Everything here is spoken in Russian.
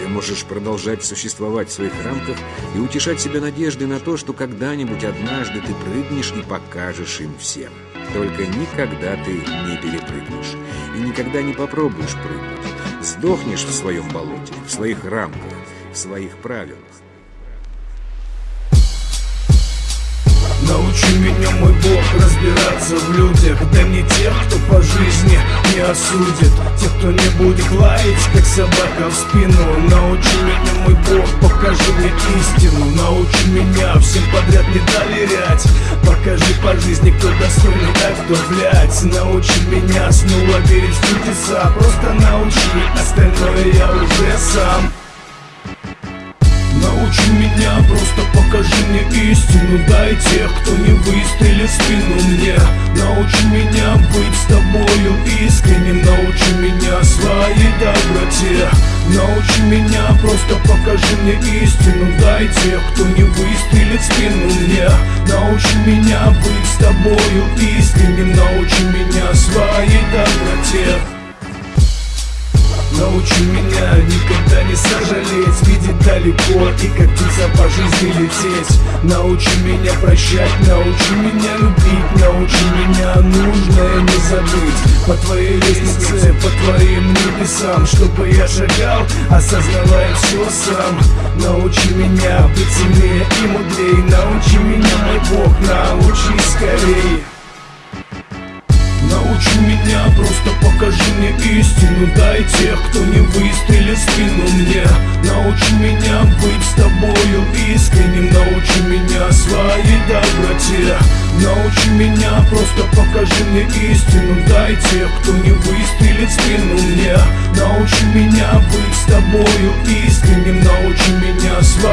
Ты можешь продолжать существовать в своих рамках и утешать себя надеждой на то, что когда-нибудь однажды ты прыгнешь и покажешь им всем. Только никогда ты не перепрыгнешь и никогда не попробуешь прыгнуть. Сдохнешь в своем болоте, в своих рамках, в своих правилах. Научи меня, мой Бог, разбираться в людях Дай мне тех, кто по жизни не осудит Тех, кто не будет лаять, как собака в спину. Научи меня, мой Бог, покажи мне истину. Научи меня всем подряд не доверять. Покажи по жизни, кто достойный, а кто блядь Научи меня снова верить в чудеса. Просто научи, остальное я уже сам Дай тех, кто не выстрелит в спину мне. Научи меня быть с тобою искренним. Научи меня своей доброте. Научи меня, просто покажи мне истину. Дай тех, кто не выстрелит в спину мне. Научи меня быть с тобою искренним. Научи меня своей доброте Научи меня никогда не сожалеть. Видеть далеко и птица по жизни лететь. Научи меня прощать, научи меня любить. Научи меня нужное не забыть. По твоей лестнице, по твоим небесам Чтобы я шагал, осознавая все сам. Научи меня быть сильнее и мудрее Научи меня, мой Бог, научи скорее истину Дай тех, кто не выстрелит в спину мне. Научи меня быть с тобою искренним Научи меня своей доброте. Научи меня, просто покажи мне истину Дай тех, кто не выстрелит спину мне. Научи меня быть с тобою искренним Научи меня своей